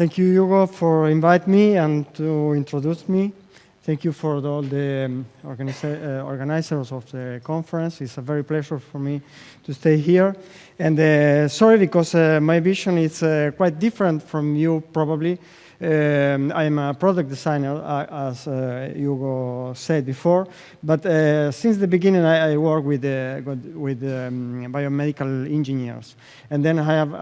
Thank you, Hugo, for inviting me and to introduce me. Thank you for all the um, uh, organizers of the conference. It's a very pleasure for me to stay here. And uh, sorry, because uh, my vision is uh, quite different from you, probably. Um, I'm a product designer, uh, as uh, Hugo said before. But since the beginning, I, I work with, with um, biomedical engineers. And then I have,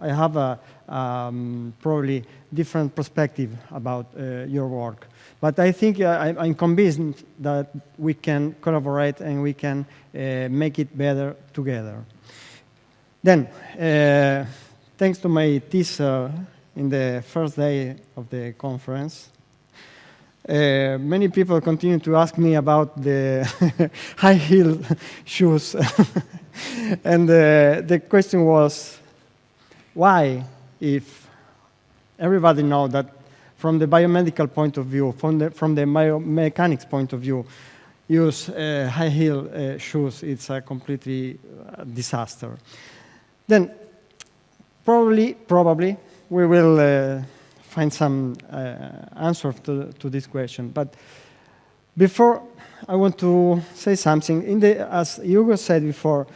I have a um, probably different perspective about your work. But I think uh, I, am convinced that we can collaborate and we can uh, make it better together. Then, uh, thanks to my teaser in the first day of the conference, uh, many people continue to ask me about the high heel shoes. and uh, the question was, why, if everybody knows that from the biomedical point of view, from the, from the biomechanics point of view, use uh, high heel uh, shoes, it's a completely uh, disaster. Then probably, probably, we will uh, find some uh, answer to, to this question. But before, I want to say something. In the, as Hugo said before,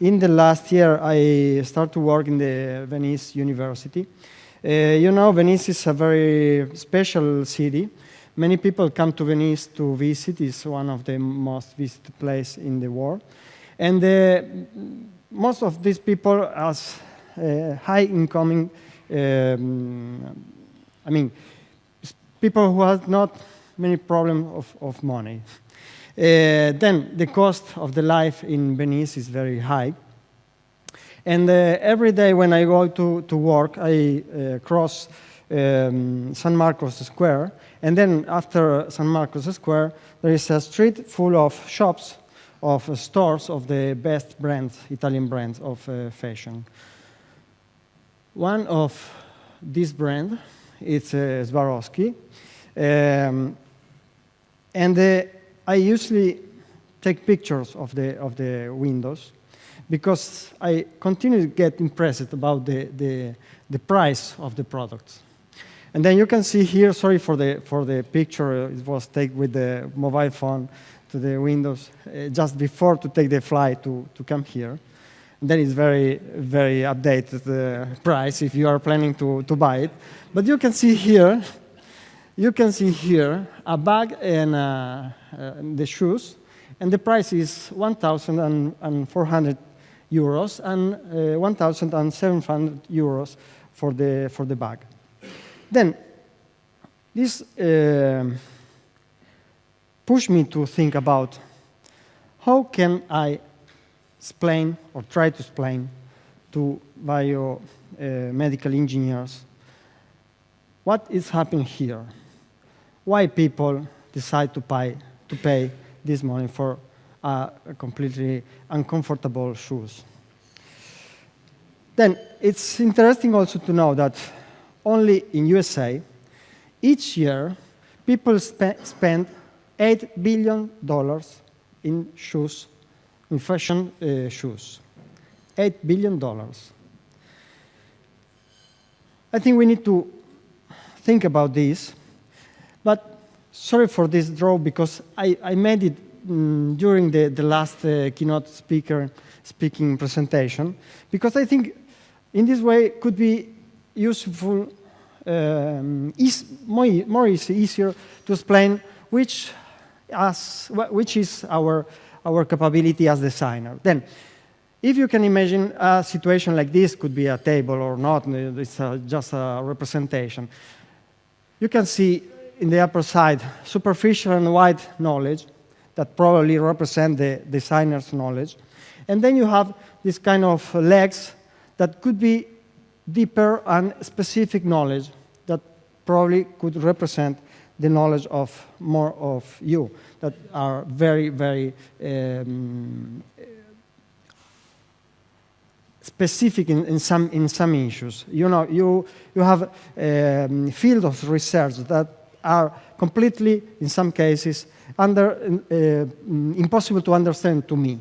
in the last year, I started to work in the Venice University. Uh, you know, Venice is a very special city. Many people come to Venice to visit. It's one of the most visited places in the world. And uh, most of these people are uh, high incoming, um, I mean, people who have not many problems of, of money. Uh, then the cost of the life in Venice is very high. And uh, every day when I go to, to work, I uh, cross um, San Marcos Square. And then after San Marcos Square, there is a street full of shops, of uh, stores of the best brands, Italian brands of uh, fashion. One of these brands is uh, Swarovski. Um, and I usually take pictures of the, of the windows because I continue to get impressed about the, the, the price of the products. And then you can see here, sorry for the, for the picture, it was taken with the mobile phone to the windows uh, just before to take the flight to, to come here. And then it's very, very updated uh, price if you are planning to, to buy it. But you can see here, you can see here a bag and uh, uh the shoes, and the price is 1,400 euros and uh, 1,700 euros for the, for the bag. Then, this uh, pushed me to think about how can I explain or try to explain to biomedical engineers what is happening here, why people decide to pay, to pay this money for uh, completely uncomfortable shoes. Then it's interesting also to know that only in USA, each year, people spe spend $8 billion in shoes, in fashion uh, shoes. $8 billion. I think we need to think about this, but sorry for this draw because I, I made it mm, during the, the last uh, keynote speaker speaking presentation, because I think in this way could be useful, um, is more, more easier to explain which, as, which is our, our capability as designer. Then, if you can imagine a situation like this, could be a table or not, it's a, just a representation. You can see in the upper side superficial and wide knowledge, that probably represent the designer's knowledge. And then you have this kind of legs that could be deeper and specific knowledge that probably could represent the knowledge of more of you that are very, very um, specific in, in, some, in some issues. You know, you, you have um, field of research that are completely, in some cases, under, uh, impossible to understand to me.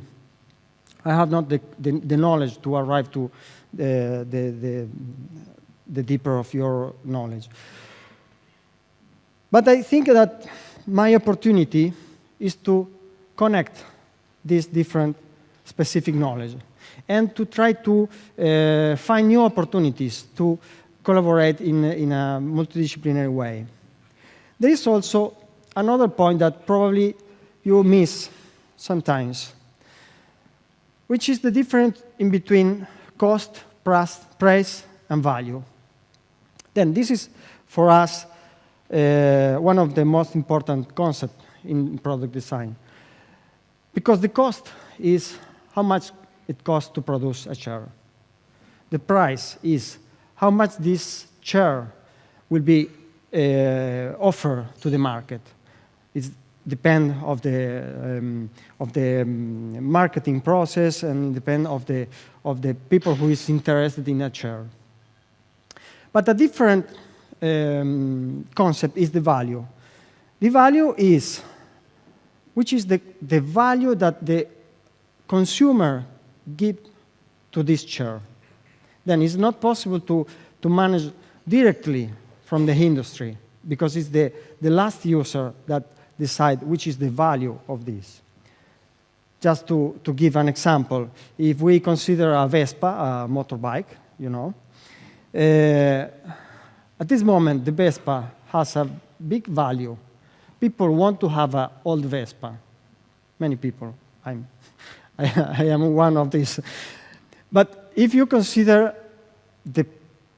I have not the, the, the knowledge to arrive to the, the, the deeper of your knowledge. But I think that my opportunity is to connect these different specific knowledge and to try to uh, find new opportunities to collaborate in, in a multidisciplinary way. There is also another point that probably you miss sometimes, which is the difference in between cost, price, and value. Then this is, for us, uh, one of the most important concepts in product design. Because the cost is how much it costs to produce a chair. The price is how much this chair will be uh, offered to the market. It depends of the um, of the um, marketing process and depend of the of the people who is interested in a chair. But a different um, concept is the value. The value is which is the, the value that the consumer give to this chair. Then it's not possible to, to manage directly from the industry because it's the, the last user that decide which is the value of this. Just to, to give an example, if we consider a Vespa, a motorbike, you know, uh, at this moment the Vespa has a big value. People want to have an old Vespa. Many people. I'm I, I am one of these. But if you consider the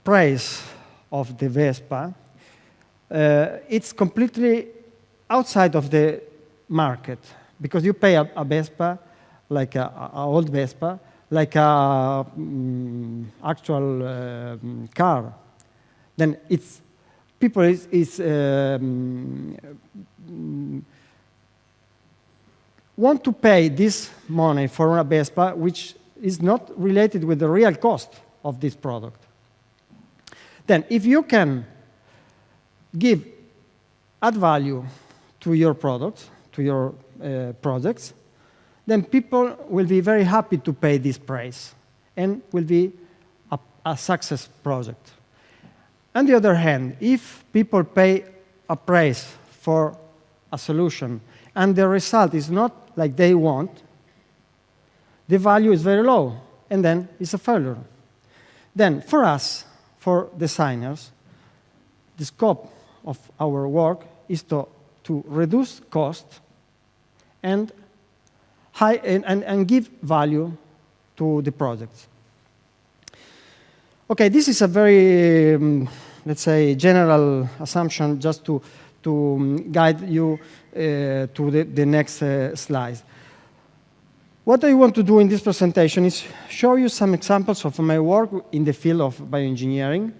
price of the Vespa, uh, it's completely outside of the market because you pay a, a Vespa, like an old Vespa, like a um, actual uh, car. Then it's people is, is um, want to pay this money for a Vespa, which is not related with the real cost of this product. Then if you can give, add value to your products, to your uh, projects, then people will be very happy to pay this price and will be a, a success project. On the other hand, if people pay a price for a solution and the result is not like they want, the value is very low, and then it's a failure. Then, for us, for designers, the scope of our work is to, to reduce cost and, high, and, and, and give value to the projects. Okay, this is a very, um, let's say, general assumption just to, to guide you uh, to the, the next uh, slide. What I want to do in this presentation is show you some examples of my work in the field of bioengineering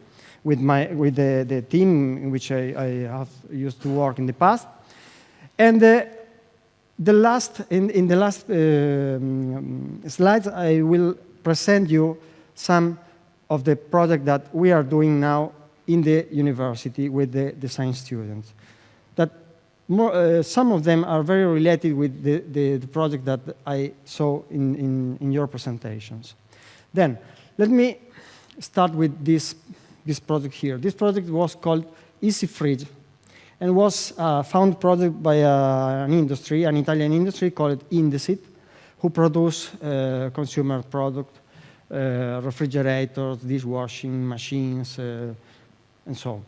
with, my, with the, the team in which I, I, have used to work in the past. And uh, the last, in, in the last uh, slides, I will present you some of the project that we are doing now in the university with the design students more, uh, some of them are very related with the, the, the project that I saw in, in, in, your presentations. Then, let me start with this, this project here. This project was called Easy Fridge and was a found project by uh, an industry, an Italian industry called Indesit, who produce uh, consumer product, uh, refrigerators, dishwashing machines, uh, and so on.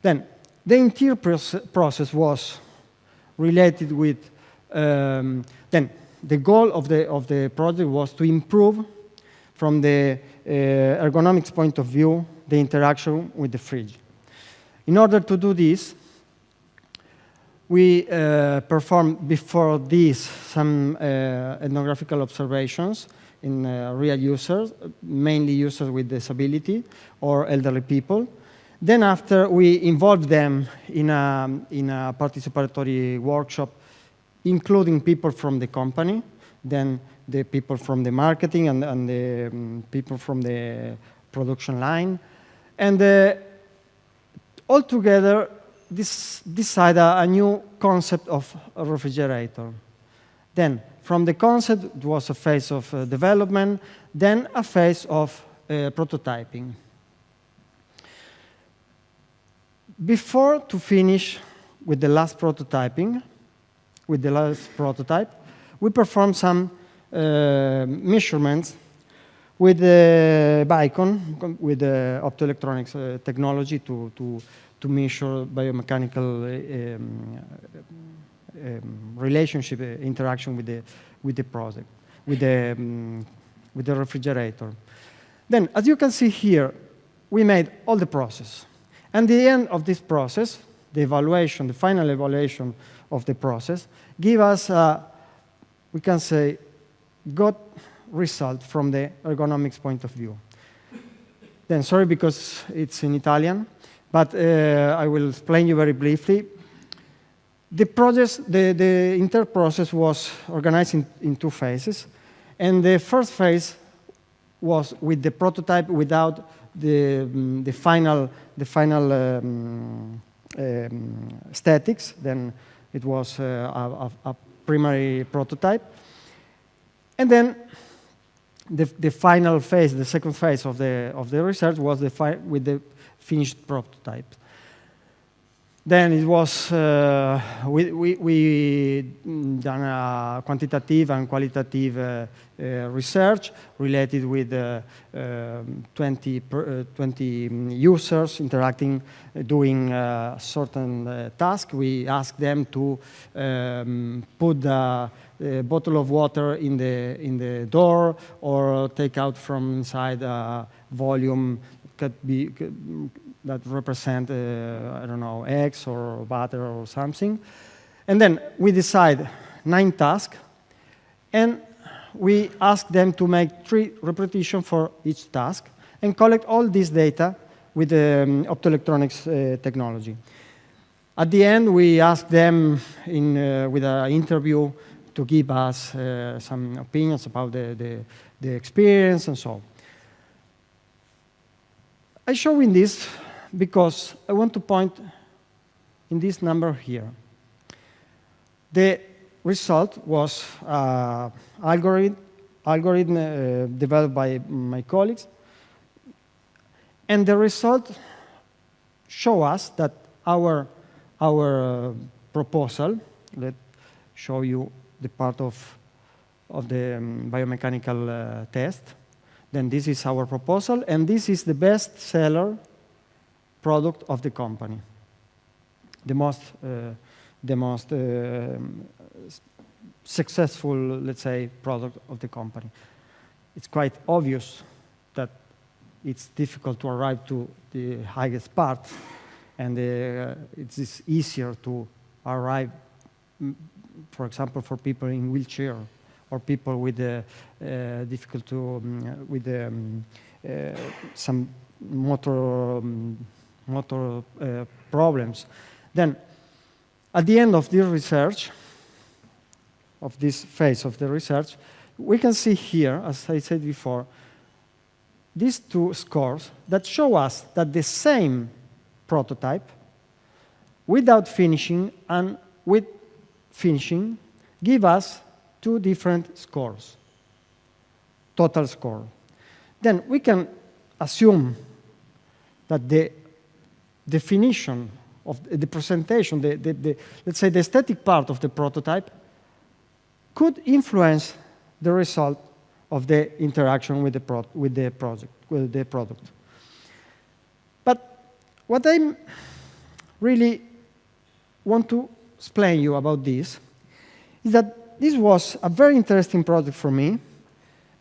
Then, the entire process was related with, um, then the goal of the, of the project was to improve from the uh, ergonomics point of view, the interaction with the fridge. In order to do this, we uh, performed before this some uh, ethnographical observations in uh, real users, mainly users with disability or elderly people. Then after, we involved them in a, in a participatory workshop, including people from the company, then the people from the marketing and, and the um, people from the production line. And uh, altogether, this decided a new concept of a refrigerator. Then, from the concept, it was a phase of uh, development, then a phase of uh, prototyping. Before to finish with the last prototyping, with the last prototype, we performed some uh, measurements with the Vicon, with the optoelectronics uh, technology to, to, to measure biomechanical um, um, relationship, uh, interaction with the, with the project, with the, um, with the refrigerator. Then, as you can see here, we made all the process. And the end of this process, the evaluation, the final evaluation of the process, give us, uh, we can say, good result from the ergonomics point of view. Then, sorry because it's in Italian, but uh, I will explain you very briefly. The, process, the, the inter process was organized in, in two phases. And the first phase was with the prototype without the, um, the final, the final um, um, statics. Then it was uh, a, a, primary prototype. And then the, the final phase, the second phase of the, of the research was the with the finished prototype. Then it was, uh, we, we, we, done a quantitative and qualitative uh, uh, research related with uh, um, 20, per, uh, 20 users interacting, uh, doing a certain task. We asked them to um, put the bottle of water in the, in the door or take out from inside a volume could be, that represent, uh, I don't know, eggs or butter or something. And then we decide nine tasks, and we ask them to make three repetitions for each task and collect all this data with the um, optoelectronics uh, technology. At the end, we ask them in, uh, with an interview to give us uh, some opinions about the, the, the experience and so on. I show in this because I want to point in this number here. The result was uh, algorithm, algorithm uh, developed by my colleagues, and the result show us that our, our uh, proposal, let's show you the part of, of the um, biomechanical uh, test, then this is our proposal, and this is the best seller product of the company. The most, uh, the most uh, successful, let's say, product of the company. It's quite obvious that it's difficult to arrive to the highest part, and uh, it's easier to arrive, for example, for people in wheelchair or people with uh, uh, difficult to um, with um, uh, some motor um, motor uh, problems. Then, at the end of this research, of this phase of the research, we can see here, as I said before, these two scores that show us that the same prototype, without finishing and with finishing, give us two different scores, total score. Then we can assume that the definition of the presentation, the, the, the, let's say the aesthetic part of the prototype, could influence the result of the interaction with the, pro with the project, with the product. But what I really want to explain you about this is that this was a very interesting project for me,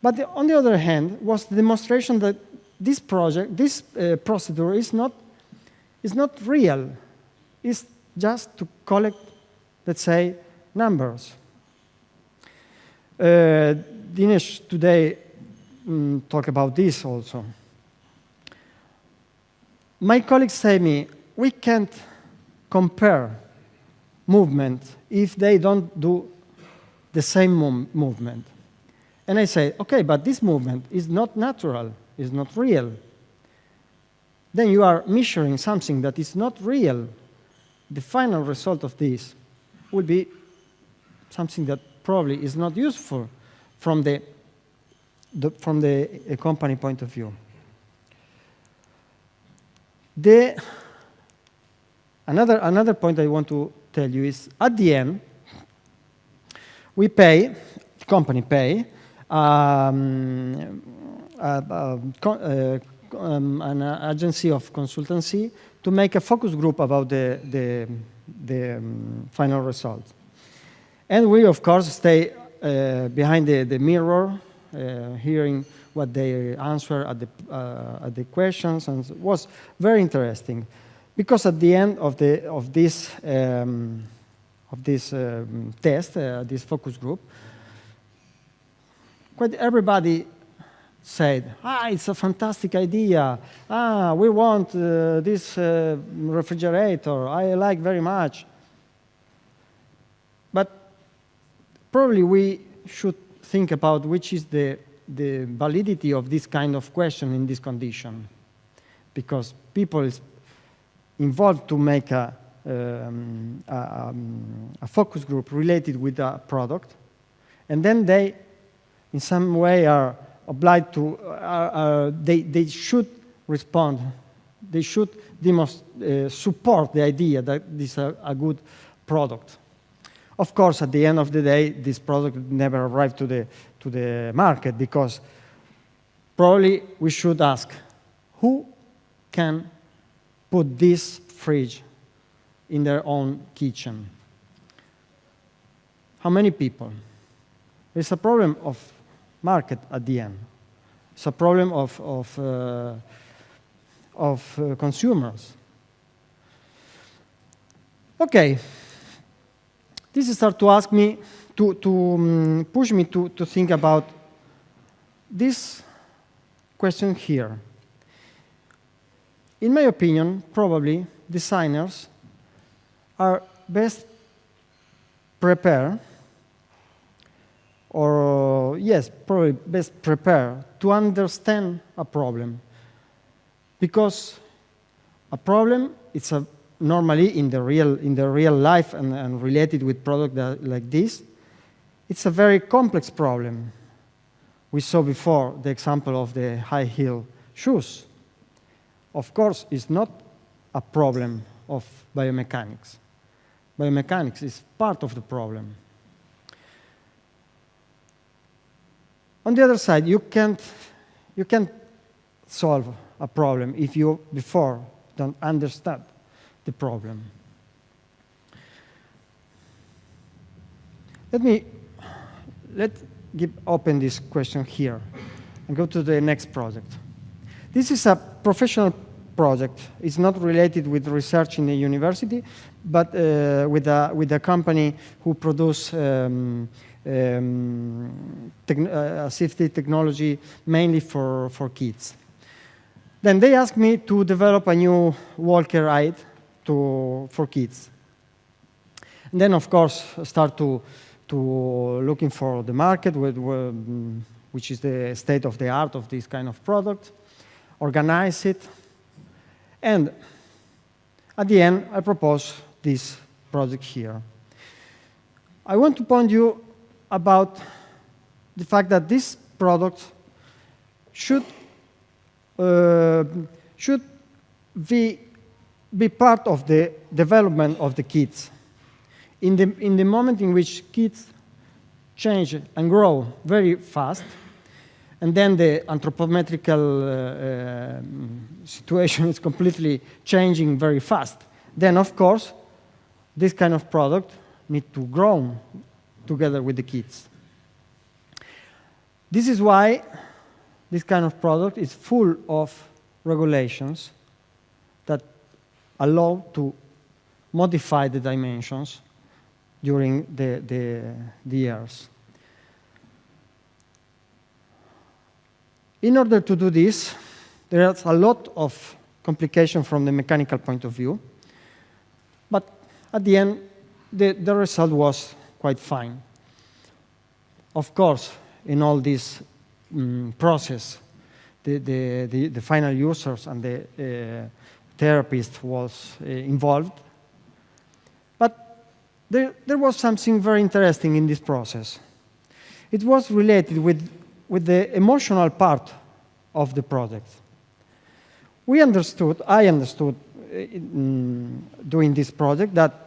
but the, on the other hand was the demonstration that this project, this uh, procedure is not is not real. It's just to collect, let's say, numbers. Uh, Dinesh today um, talk about this also. My colleagues say me, we can't compare movement if they don't do the same movement. And I say, okay, but this movement is not natural, is not real then you are measuring something that is not real. The final result of this will be something that probably is not useful from the, the from the company point of view. The another, another point I want to tell you is at the end, we pay, the company pay, um, uh, uh, a, a, um, an agency of consultancy to make a focus group about the, the, the um, final result. And we, of course, stay uh, behind the, the mirror, uh, hearing what they answer at the, uh, at the questions, and it was very interesting. Because at the end of, the, of this, um, of this um, test, uh, this focus group, quite everybody said, ah, it's a fantastic idea. Ah, we want uh, this uh, refrigerator. I like very much. But probably we should think about which is the, the validity of this kind of question in this condition. Because people involved to make a, um, a, um, a focus group related with a product, and then they, in some way, are obliged to, uh, uh, they, they should respond. They should uh, support the idea that this is a, a, good product. Of course, at the end of the day, this product never arrived to the, to the market because probably we should ask, who can put this fridge in their own kitchen? How many people? It's a problem of market at the end. It's a problem of, of, uh, of uh, consumers. Okay, this start to ask me, to, to um, push me to, to think about this question here. In my opinion, probably designers are best prepared or yes, probably best prepared to understand a problem. Because a problem, it's a, normally in the real, in the real life and, and related with product that, like this, it's a very complex problem. We saw before the example of the high heel shoes. Of course, it's not a problem of biomechanics. Biomechanics is part of the problem. On the other side, you can't, you can't solve a problem if you before don't understand the problem. Let me let give open this question here and go to the next project. This is a professional project. It's not related with research in the university, but uh, with, a, with a company who produce um, um, uh, technology mainly for, for kids. Then they asked me to develop a new walker ride to, for kids. And then, of course, start to, to looking for the market, with, which is the state of the art of this kind of product, organize it, and at the end, I propose this project here. I want to point you about the fact that this product should, uh, should be, be part of the development of the kids. In the, in the moment in which kids change and grow very fast, and then the anthropometrical uh, uh, situation is completely changing very fast, then of course, this kind of product need to grow together with the kids. This is why this kind of product is full of regulations that allow to modify the dimensions during the, the, the years. In order to do this, there's a lot of complication from the mechanical point of view, but at the end, the, the result was quite fine. Of course, in all this um, process, the, the, the, the, final users and the uh, therapist was uh, involved. But there, there was something very interesting in this process. It was related with, with the emotional part of the project. We understood, I understood in doing this project that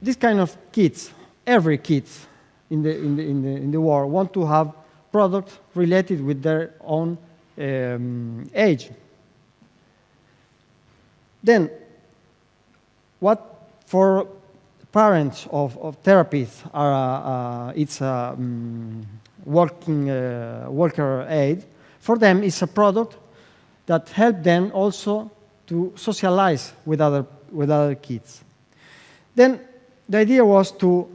this kind of kids, every kids in the, in the, in the, in the world want to have products related with their own um, age. Then, what for parents of, of therapists are, uh, uh, it's a um, walking uh, walker aid. For them, it's a product that help them also to socialize with other, with other kids. Then the idea was to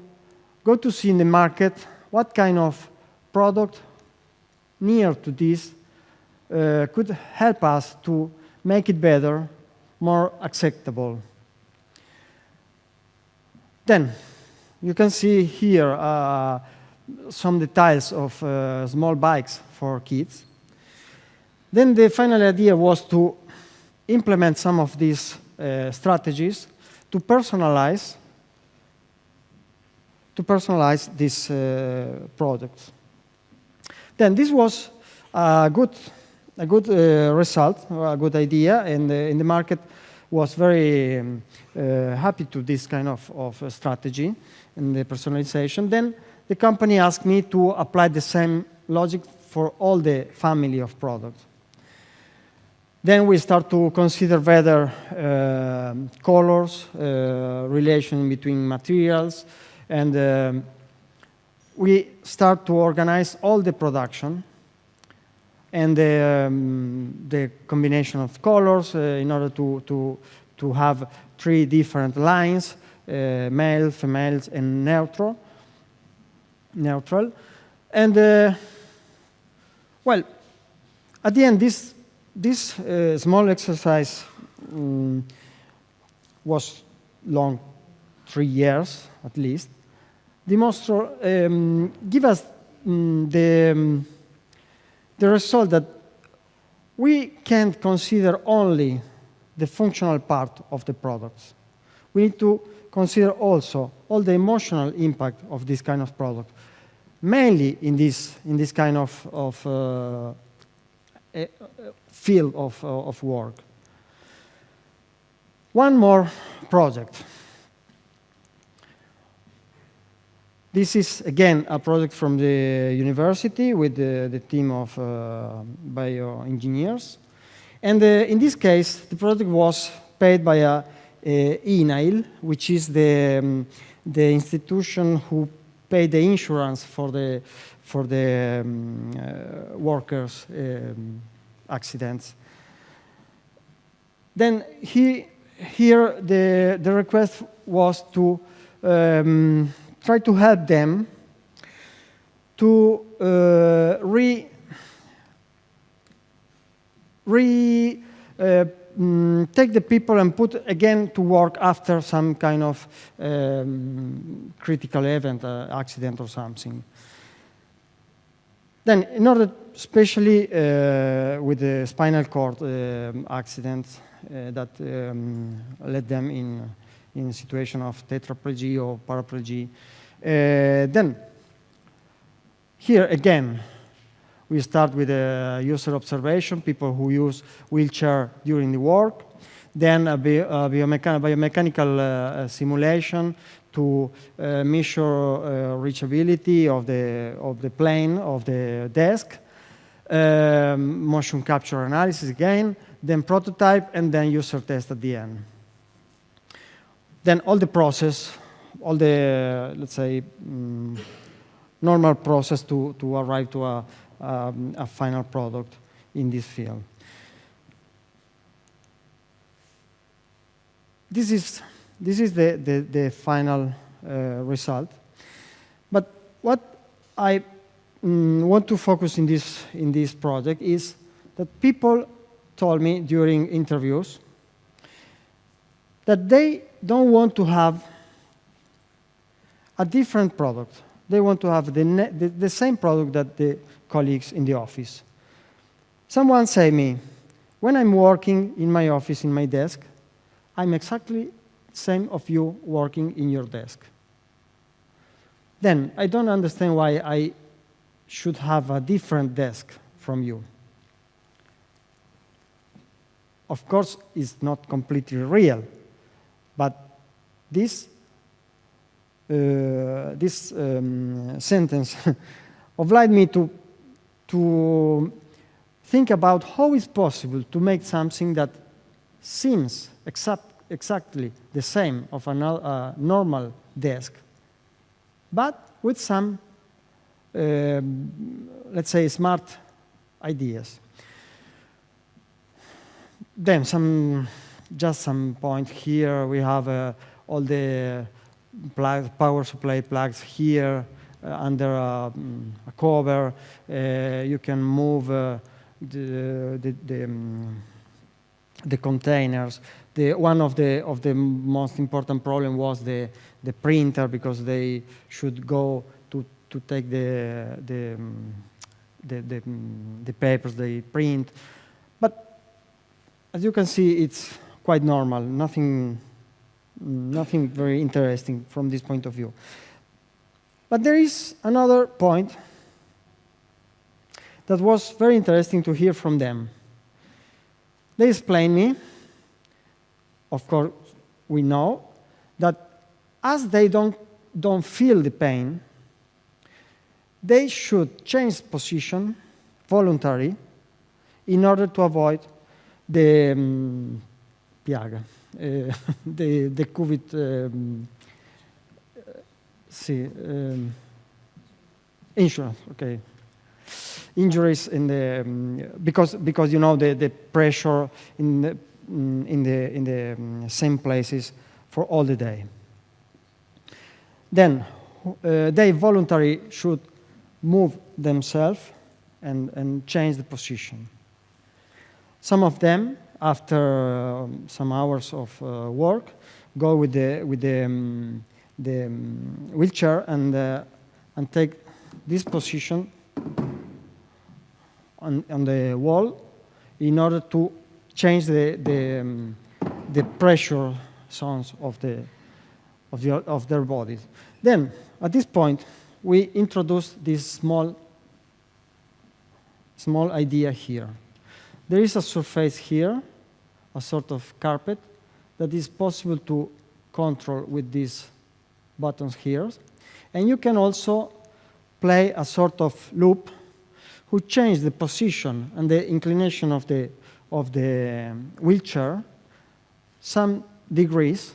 go to see in the market what kind of product near to this uh, could help us to make it better, more acceptable. Then, you can see here uh, some details of uh, small bikes for kids. Then the final idea was to implement some of these uh, strategies to personalize to personalize these uh, products. Then this was a good, a good uh, result, a good idea, and uh, in the market was very um, uh, happy to this kind of, of uh, strategy and the personalization. Then the company asked me to apply the same logic for all the family of products. Then we start to consider whether uh, colors, uh, relation between materials, and um, we start to organize all the production and the, um, the combination of colors uh, in order to, to, to have three different lines, uh, male, females, and neutral. neutral. And, uh, well, at the end, this this uh, small exercise um, was long, three years at least. Um, give us um, the, um, the result that we can't consider only the functional part of the products. We need to consider also all the emotional impact of this kind of product, mainly in this, in this kind of, of uh, field of, uh, of work. One more project. This is, again, a project from the university with the, the team of uh, bioengineers. And uh, in this case, the project was paid by a, a INAIL, which is the, um, the institution who paid the insurance for the, for the um, uh, workers' um, accidents. Then he, here the, the request was to um, try to help them to uh, re, re uh, mm, take the people and put again to work after some kind of um, critical event, uh, accident or something. Then, in order, especially uh, with the spinal cord uh, accidents uh, that um, led them in in situation of tetraplegia or paraplegia, uh, then here again we start with a user observation, people who use wheelchair during the work, then a, bi a biomechan biomechanical uh, simulation to uh, measure uh, reachability of the, of the plane of the desk, um, motion capture analysis again, then prototype, and then user test at the end. Then all the process, all the, let's say, um, normal process to, to arrive to a, um, a final product in this field. This is this is the, the, the final uh, result. But what I mm, want to focus in this, in this project is that people told me during interviews that they don't want to have a different product. They want to have the, the, the, same product that the colleagues in the office. Someone say me, when I'm working in my office, in my desk, I'm exactly the same of you working in your desk. Then I don't understand why I should have a different desk from you. of course, it's not completely real, but this, uh, this um, sentence obliged me to, to think about how it's possible to make something that seems exact, exactly the same of a uh, normal desk, but with some, uh, let's say, smart ideas. Then some, just some point here. We have uh, all the plug, power supply plugs here uh, under a, a cover. Uh, you can move uh, the, the, the, um, the containers. The, one of the, of the most important problem was the, the printer because they should go to, to take the, the, um, the, the, the papers they print. But as you can see, it's quite normal, nothing, nothing very interesting from this point of view. But there is another point that was very interesting to hear from them. They explained me, of course, we know, that as they don't, don't feel the pain, they should change position voluntarily in order to avoid the um, piaga, the, the COVID um, see, um, insurance, okay. Injuries in the, um, because, because you know the, the pressure in the, in the, in the um, same places for all the day. Then uh, they voluntarily should move themselves and, and change the position. Some of them, after uh, some hours of uh, work, go with the, with the, um, the um, wheelchair and, uh, and take this position on, on the wall in order to change the, the, um, the pressure zones of, the, of, the, of their bodies. Then, at this point, we introduce this small, small idea here. There is a surface here, a sort of carpet, that is possible to control with these buttons here. And you can also play a sort of loop who change the position and the inclination of the, of the wheelchair some degrees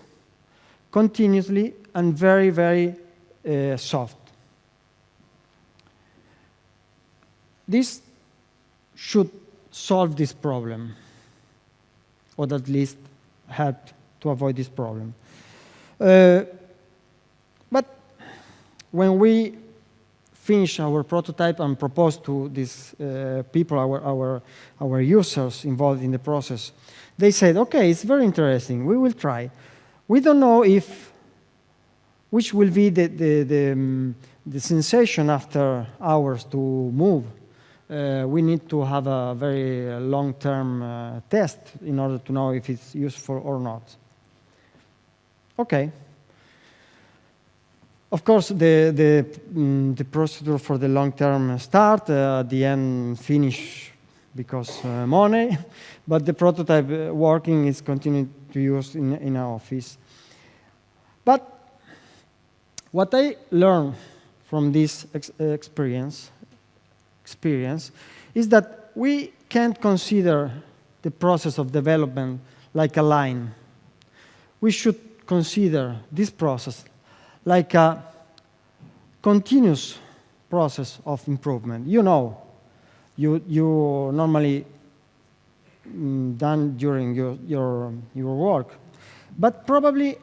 continuously and very, very uh, soft. This should solve this problem, or at least help to avoid this problem. Uh, but when we finish our prototype and propose to these uh, people, our, our, our users involved in the process, they said, okay, it's very interesting, we will try. We don't know if, which will be the, the, the, um, the sensation after hours to move. Uh, we need to have a very long-term uh, test in order to know if it's useful or not. Okay. Of course, the, the, mm, the procedure for the long-term start, uh, the end finish because uh, money, but the prototype uh, working is continuing to use in, in our office. But what I learned from this ex experience experience is that we can't consider the process of development like a line. We should consider this process like a continuous process of improvement. You know, you, you normally mm, done during your, your, your work, but probably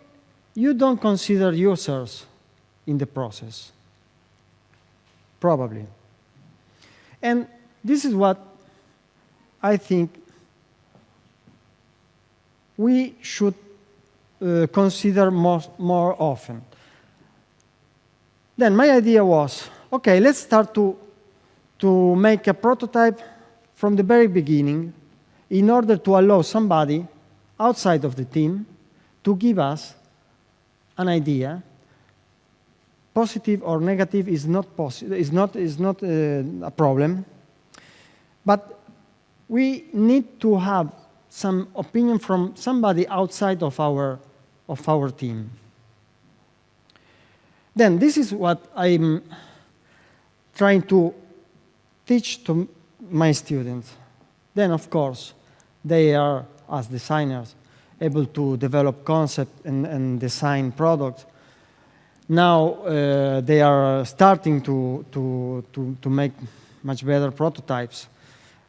you don't consider users in the process. Probably. And this is what I think we should uh, consider more, more often. Then my idea was, okay, let's start to, to make a prototype from the very beginning in order to allow somebody outside of the team to give us an idea positive or negative is not, is not, is not uh, a problem, but we need to have some opinion from somebody outside of our, of our team. Then this is what I'm trying to teach to my students. Then, of course, they are, as designers, able to develop concept and, and design products. Now uh, they are starting to, to, to, to, make much better prototypes.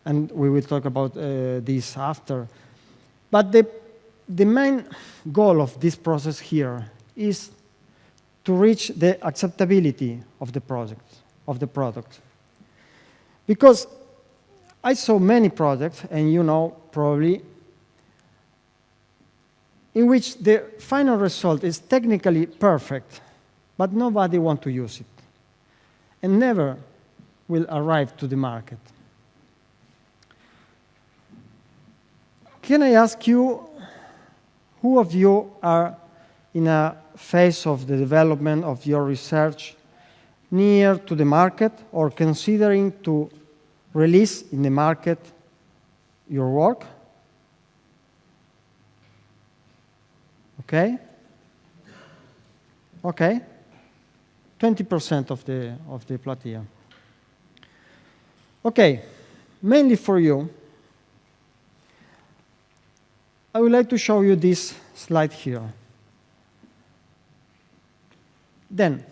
And we will talk about uh, this after. But the, the main goal of this process here is to reach the acceptability of the project, of the product. Because I saw many projects, and you know probably, in which the final result is technically perfect, but nobody wants to use it, and never will arrive to the market. Can I ask you, who of you are in a phase of the development of your research near to the market or considering to release in the market your work. Okay? Okay? 20% of the, of the platea. Okay, mainly for you, I would like to show you this slide here. Then,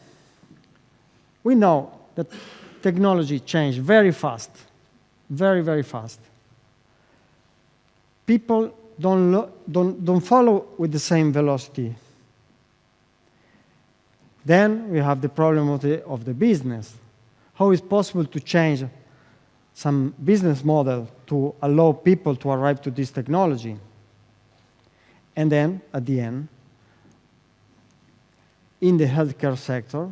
we know that technology changed very fast, very, very fast. People don't, don't, don't follow with the same velocity. Then we have the problem of the, of the business. How is possible to change some business model to allow people to arrive to this technology? And then, at the end, in the healthcare sector,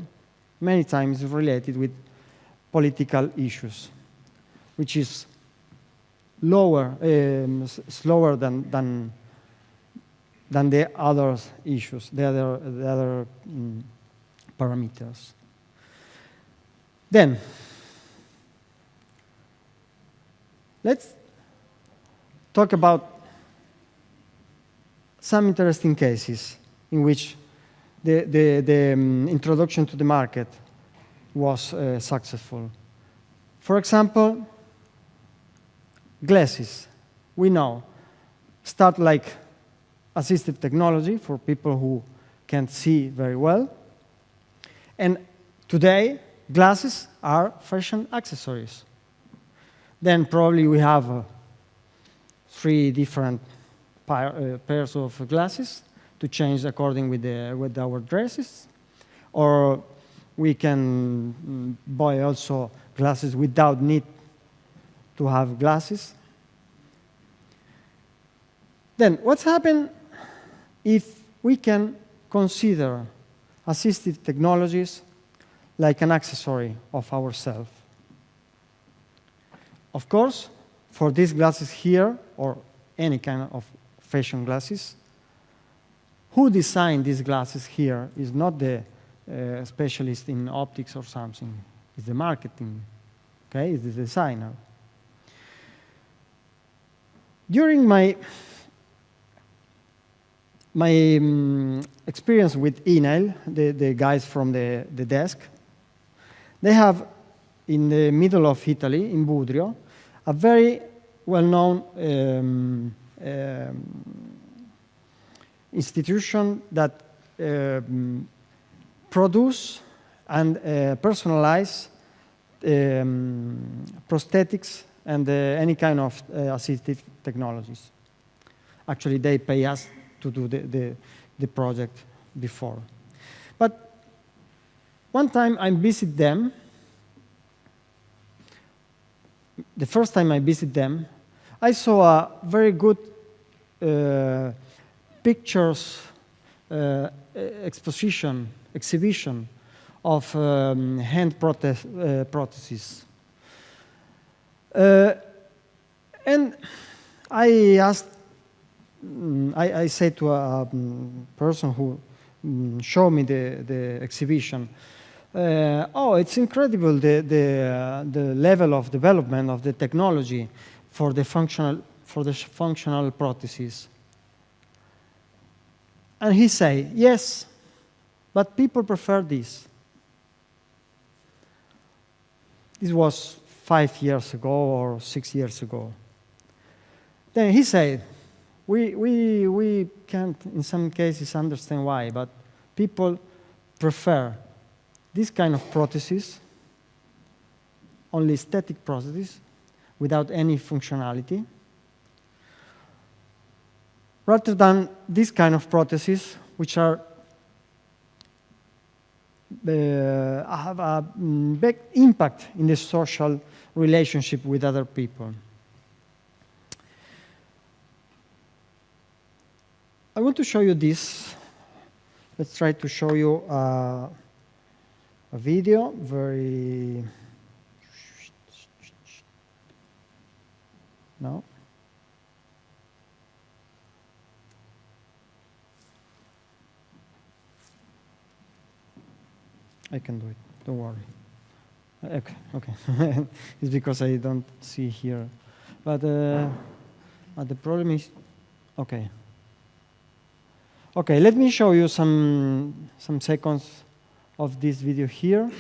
many times related with political issues, which is lower, um, slower than, than, than the other issues, the other, the other um, parameters. Then, let's talk about some interesting cases in which the, the, the um, introduction to the market was uh, successful. For example, glasses, we know, start like assistive technology for people who can't see very well. And today, glasses are fashion accessories. Then probably we have uh, three different uh, pairs of glasses to change according with, the, with our dresses. Or we can mm, buy also glasses without need to have glasses. Then what's happened if we can consider assistive technologies like an accessory of ourselves? Of course, for these glasses here, or any kind of fashion glasses, who designed these glasses here is not the uh, specialist in optics or something. It's the marketing, okay? It's the designer. During my my um, experience with INAIL, the, the guys from the, the desk, they have in the middle of Italy, in Budrio, a very well-known um, um, institution that um, produce and uh, personalize um, prosthetics and uh, any kind of uh, assistive technologies. Actually, they pay us to do the, the, the project before. But one time I visit them, the first time I visit them, I saw a very good uh, pictures uh, exposition, exhibition of um, hand prothes uh, prostheses. Uh, and I asked, I, I said to a um, person who um, showed me the, the exhibition, uh, oh, it's incredible the, the, uh, the level of development of the technology for the functional for the functional prosthesis. And he say, yes, but people prefer this. This was five years ago or six years ago. Then he said, we, we, we can't, in some cases, understand why, but people prefer this kind of prosthesis, only static prosthesis, without any functionality, rather than this kind of prostheses, which are uh, have a mm, big impact in the social relationship with other people. I want to show you this. Let's try to show you uh, a video, very... No? I can do it, don't worry. Okay, okay. it's because I don't see here. But, uh, but the problem is, okay. Okay, let me show you some, some seconds of this video here.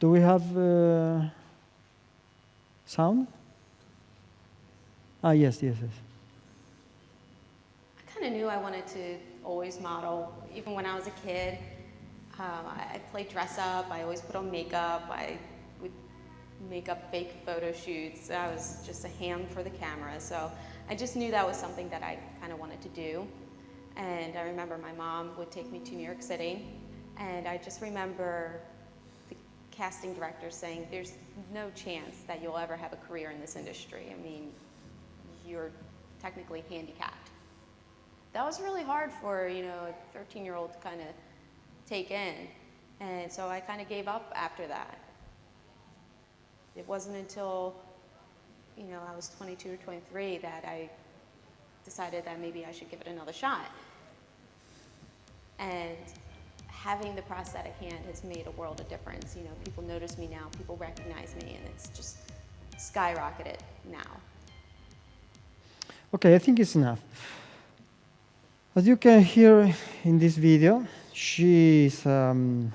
Do we have uh, sound? Ah, yes, yes, yes. I kind of knew I wanted to always model, even when I was a kid. Um, I, I played dress up. I always put on makeup. I would make up fake photo shoots. I was just a ham for the camera. So I just knew that was something that I kind of wanted to do. And I remember my mom would take me to New York City. And I just remember the casting director saying, there's no chance that you'll ever have a career in this industry. I mean, you're technically handicapped. That was really hard for, you know, a 13 year old to kind of take in. And so I kind of gave up after that. It wasn't until, you know, I was 22 or 23 that I decided that maybe I should give it another shot. And having the prosthetic hand has made a world of difference. You know, people notice me now, people recognize me, and it's just skyrocketed now. Okay, I think it's enough. As you can hear in this video, she is a um,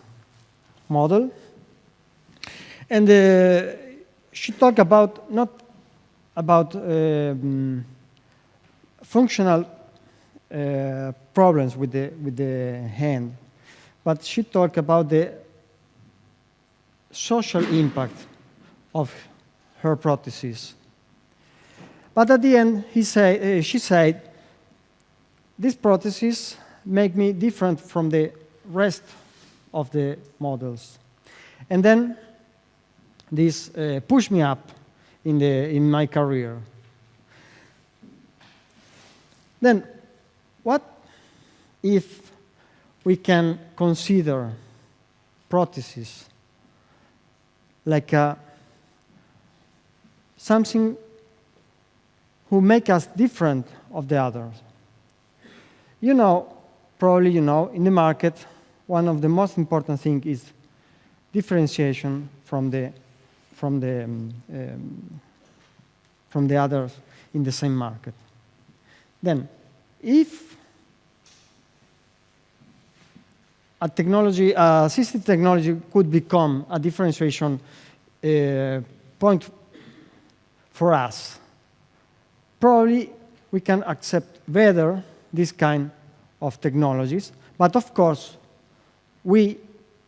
model. And uh, she talked about not about um, functional uh, problems with the, with the hand, but she talked about the social impact of her prosthesis. But at the end, he say, uh, she said, this prosthesis make me different from the rest of the models. And then this uh, pushed me up in, the, in my career. Then, what if we can consider prosthesis like a, something who make us different of the others? You know, probably you know, in the market, one of the most important things is differentiation from the, from the, um, um, from the others in the same market. Then, if a technology, uh, assistive technology could become a differentiation uh, point for us, probably we can accept better this kind of technologies. But of course, we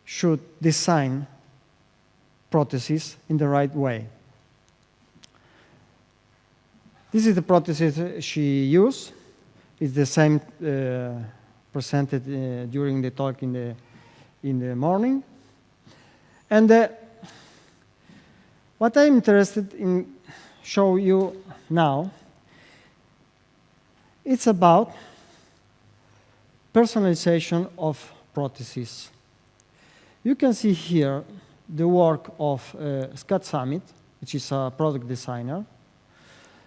should design prostheses in the right way. This is the prosthesis she used. It's the same uh, presented uh, during the talk in the, in the morning. And uh, what I'm interested in show you now, it's about personalization of prostheses. You can see here the work of uh, Scott Summit, which is a product designer,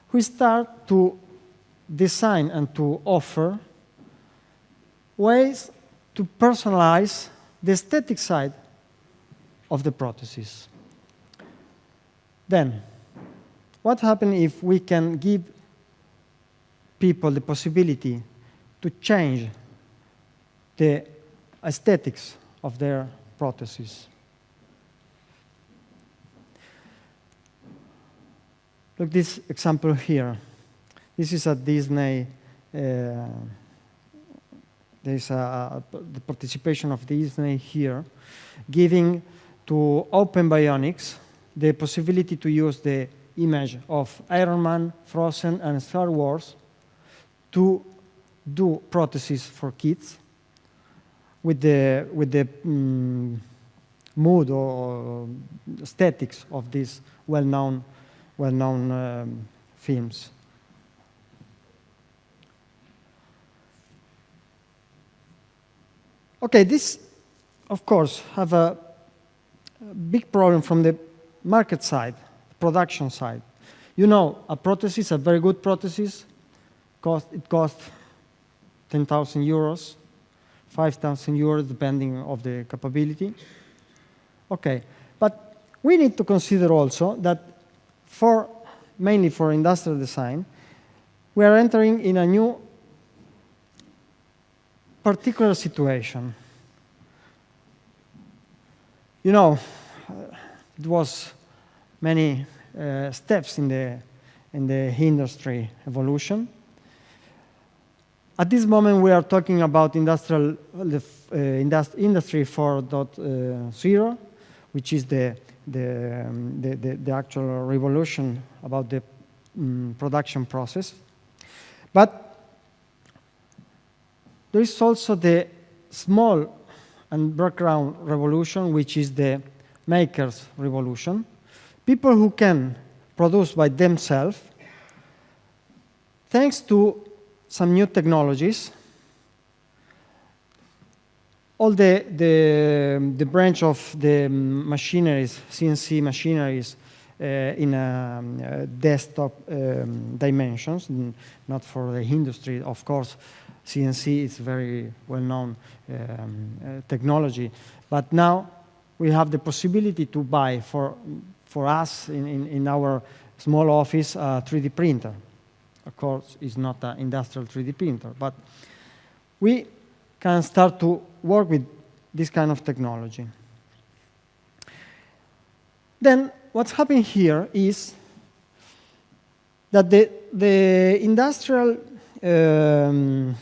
who start to design and to offer ways to personalize the aesthetic side of the prosthesis. Then, what happens if we can give people the possibility to change the aesthetics of their prostheses? Look this example here. This is a Disney, uh, there's a, the participation of Disney here, giving to Open Bionics the possibility to use the image of Iron Man, Frozen, and Star Wars to do prostheses for kids with the, with the um, mood or aesthetics of these well-known well-known um, films. Okay, this, of course, have a, big problem from the market side, production side. You know, a prosthesis, a very good prosthesis, cost, it costs 10,000 euros, 5,000 euros, depending of the capability. Okay, but we need to consider also that for mainly for industrial design, we are entering in a new particular situation. You know, it was many uh, steps in the, in the industry evolution. At this moment, we are talking about industrial, uh, indust industry 4.0, which is the the, um, the, the, the, actual revolution about the um, production process. But there is also the small and background revolution, which is the makers revolution. People who can produce by themselves, thanks to some new technologies, all the, the, the branch of the machineries, CNC machineries, uh, in um, uh, desktop um, dimensions, not for the industry. Of course, CNC is very well-known um, uh, technology. But now we have the possibility to buy for, for us in, in, in our small office a 3D printer. Of course, it's not an industrial 3D printer, but we can start to work with this kind of technology. Then what's happening here is that the, the industrial um,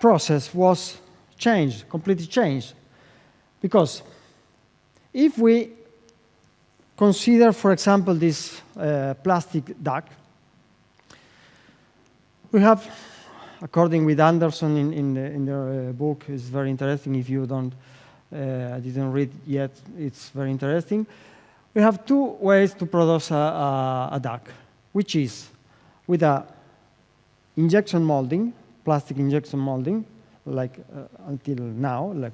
process was changed, completely changed. Because if we consider, for example, this uh, plastic duck, we have according with Anderson in, in, the, in their uh, book, is very interesting. If you don't, uh, didn't read yet, it's very interesting. We have two ways to produce a, a, a duck, which is with a injection molding, plastic injection molding, like uh, until now, like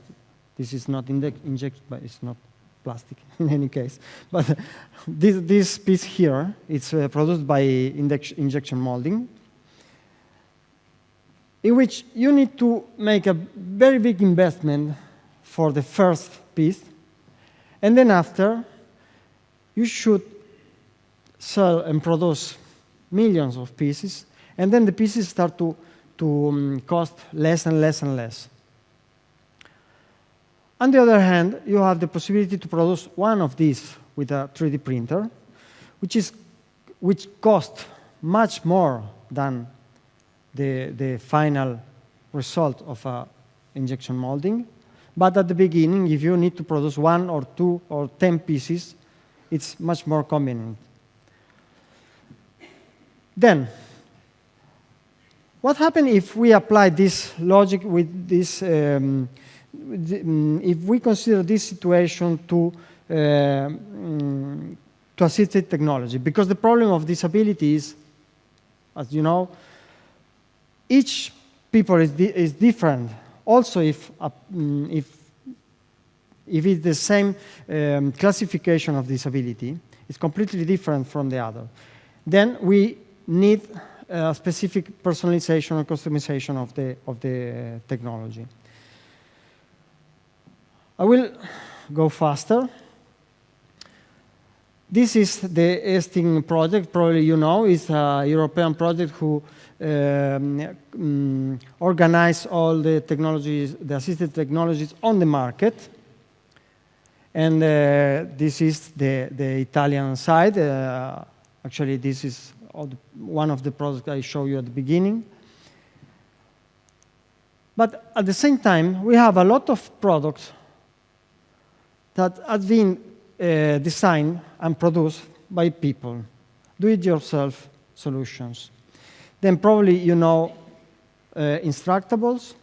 this is not injected, but it's not plastic in any case. But this, this piece here, it's uh, produced by injection molding, in which you need to make a very big investment for the first piece, and then after, you should sell and produce millions of pieces, and then the pieces start to, to um, cost less and less and less. On the other hand, you have the possibility to produce one of these with a 3D printer, which, is, which costs much more than the, the final result of a injection molding. But at the beginning, if you need to produce one or two or 10 pieces, it's much more convenient. Then, what happens if we apply this logic with this, um, mm, if we consider this situation to, uh, um, to assisted technology? Because the problem of disability is, as you know, each people is, di is different. Also, if, uh, if, if it's the same um, classification of disability, it's completely different from the other. Then we need a specific personalization or customization of the, of the technology. I will go faster. this is the EASTIN project, probably you know, it's a European project who um, um, organize all the technologies, the assistive technologies on the market. And uh, this is the, the Italian side. Uh, actually, this is one of the products I showed you at the beginning. But at the same time, we have a lot of products that have been uh, designed and produced by people, do-it-yourself solutions. Then probably you know uh, Instructables.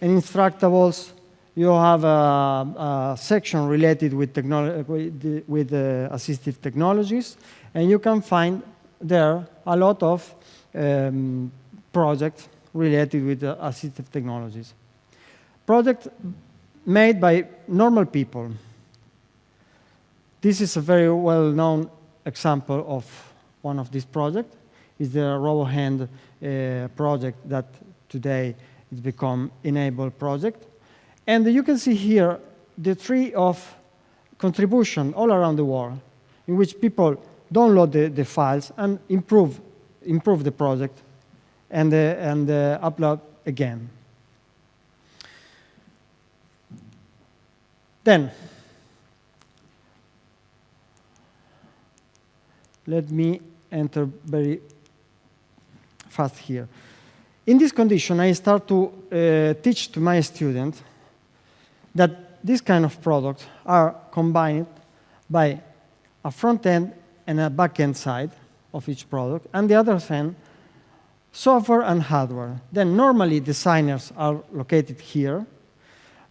In Instructables, you have a, a section related with, with, with uh, assistive technologies, and you can find there a lot of um, projects related with uh, assistive technologies. Projects made by normal people. This is a very well-known example of one of these projects is the RoboHand uh, project that today has become e-NABLE project. And you can see here the tree of contribution all around the world in which people download the, the files and improve, improve the project and, uh, and uh, upload again. Then, let me enter very fast here. In this condition, I start to uh, teach to my students that this kind of products are combined by a front end and a back end side of each product, and the other hand, software and hardware. Then normally designers are located here,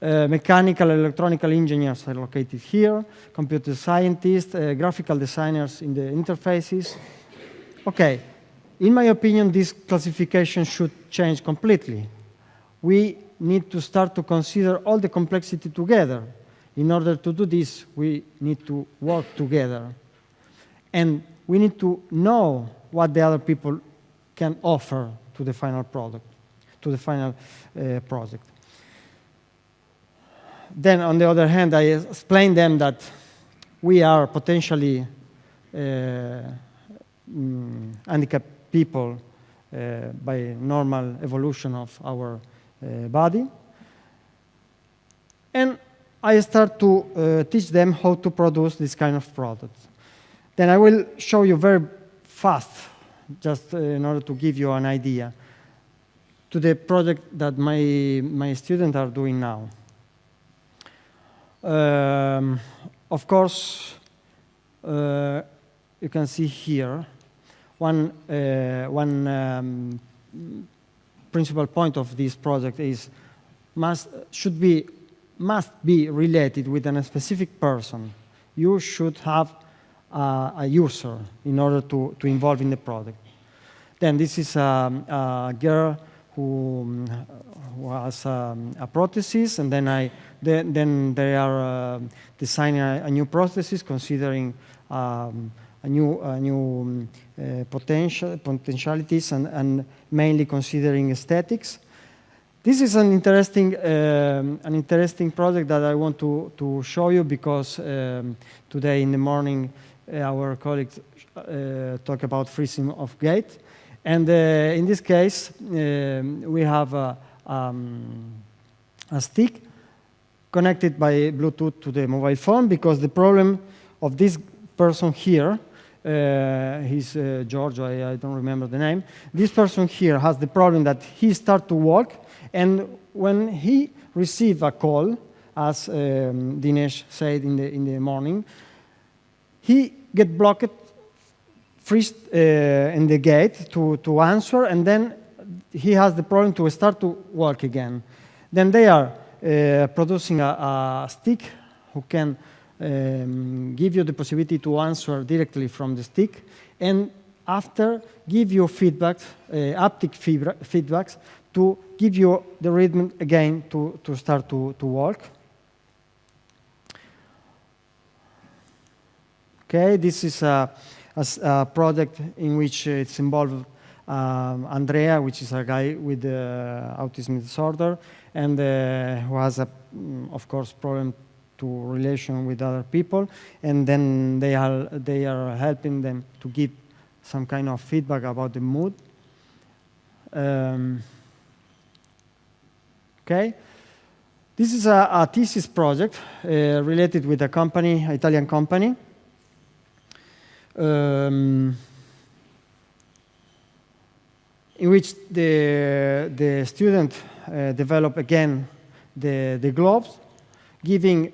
uh, mechanical and electronical engineers are located here, computer scientists, uh, graphical designers in the interfaces. Okay, in my opinion, this classification should change completely. We need to start to consider all the complexity together. In order to do this, we need to work together. And we need to know what the other people can offer to the final product, to the final uh, project. Then, on the other hand, I explain them that we are potentially uh, mm, handicapped people uh, by normal evolution of our uh, body. And I start to uh, teach them how to produce this kind of product. Then I will show you very fast, just in order to give you an idea, to the project that my, my students are doing now. Um, of course, uh, you can see here one, uh, one um, principal point of this project is must, should be, must be related with a specific person. You should have uh, a user in order to, to involve in the project. Then this is a, a girl who, who has um, a prosthesis, and then I then, then they are uh, designing a, a, new prosthesis considering um, a new, new uh, potential, potentialities and, and, mainly considering aesthetics. This is an interesting, um, an interesting project that I want to, to show you because um, today in the morning uh, our colleagues uh, talk about freezing of gait. And uh, in this case, um, we have a, um, a stick connected by Bluetooth to the mobile phone because the problem of this person here uh, he's uh, George, I, I, don't remember the name. This person here has the problem that he start to walk, and when he receive a call, as um, Dinesh said in the, in the morning, he get blocked, freeze uh, in the gait to, to answer, and then he has the problem to start to walk again. Then they are uh, producing a, a stick who can um, give you the possibility to answer directly from the stick, and after give you feedback, uh, feedbacks to give you the rhythm again to, to start to, to walk. Okay, this is a, a, a project in which it's involved um, Andrea, which is a guy with uh, autism disorder, and uh, who has, a, mm, of course, problem to relation with other people, and then they are, they are helping them to give some kind of feedback about the mood. Um, okay. This is a, a thesis project uh, related with a company, Italian company. Um, in which the, the student uh, develop again the, the globes, giving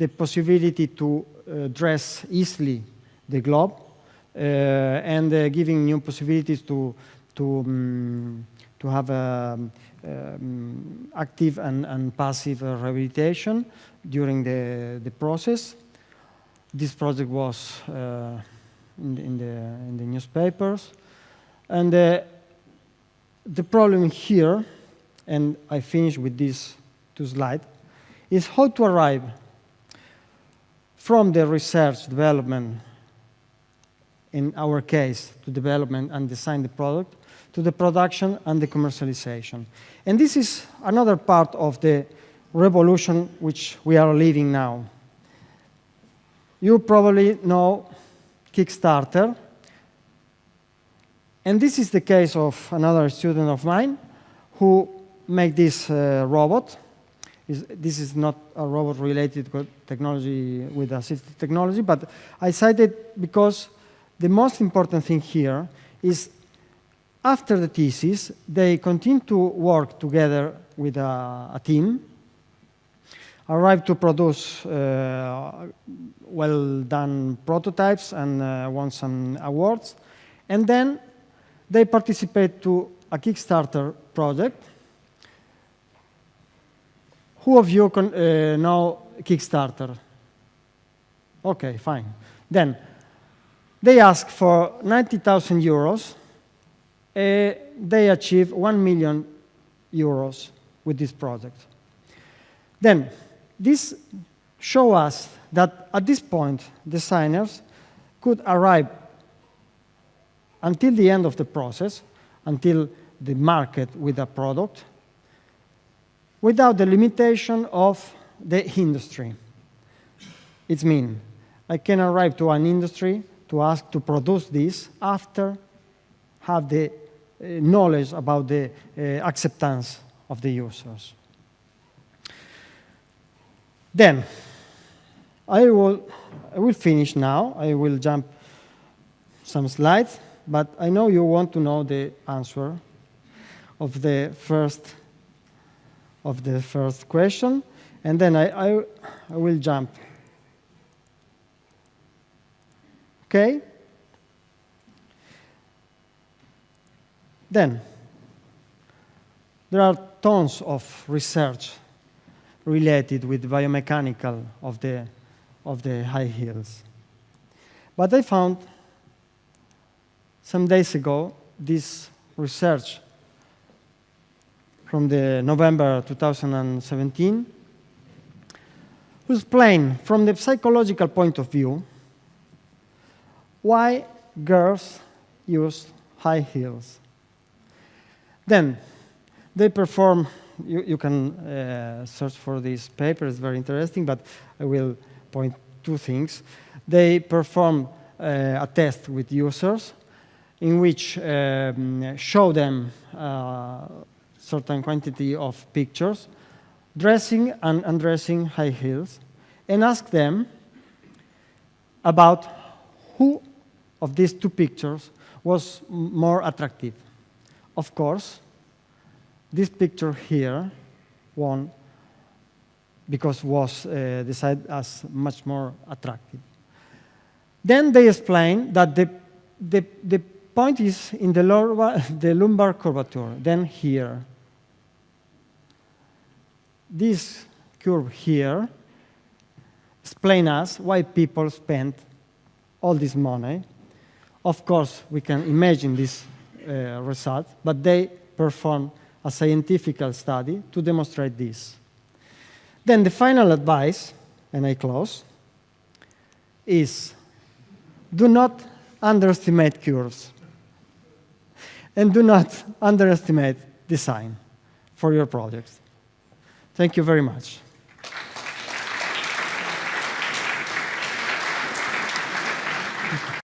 the possibility to uh, dress easily the globe uh, and uh, giving new possibilities to, to, um, to have um, um, active and, and passive rehabilitation during the, the process. This project was uh, in, the, in, the, in the newspapers. And uh, the problem here, and I finish with this two slides, is how to arrive from the research development, in our case, to development and design the product, to the production and the commercialization. And this is another part of the revolution which we are living now. You probably know Kickstarter, and this is the case of another student of mine who made this uh, robot. This is not a robot related technology, with assistive technology, but I cited because the most important thing here is after the thesis, they continue to work together with a, a team, arrive to produce uh, well-done prototypes and uh, won some awards, and then they participate to a Kickstarter project. Who of you can, uh, know Kickstarter? Okay, fine. Then they ask for 90,000 euros. Uh, they achieve 1 million euros with this project. Then this show us that at this point, designers could arrive until the end of the process, until the market with a product, without the limitation of the industry. It means I can arrive to an industry to ask to produce this after have the uh, knowledge about the uh, acceptance of the users. Then, I will, I will finish now. I will jump some slides but I know you want to know the answer of the first of the first question, and then I, I, I will jump. Okay? Then, there are tons of research related with biomechanical of the, of the high heels. But I found some days ago, this research from the November 2017 was plain from the psychological point of view why girls use high heels. Then they perform, you, you can uh, search for this paper, it's very interesting, but I will point two things. They perform uh, a test with users in which um, show them uh, certain quantity of pictures, dressing and undressing high heels, and ask them about who of these two pictures was more attractive. Of course, this picture here won because was uh, decided as much more attractive. Then they explain that the, the, the point is in the, lower, the lumbar curvature, then here. This curve here explain us why people spend all this money. Of course, we can imagine this uh, result, but they perform a scientific study to demonstrate this. Then the final advice, and I close, is do not underestimate curves. And do not underestimate design for your projects. Thank you very much.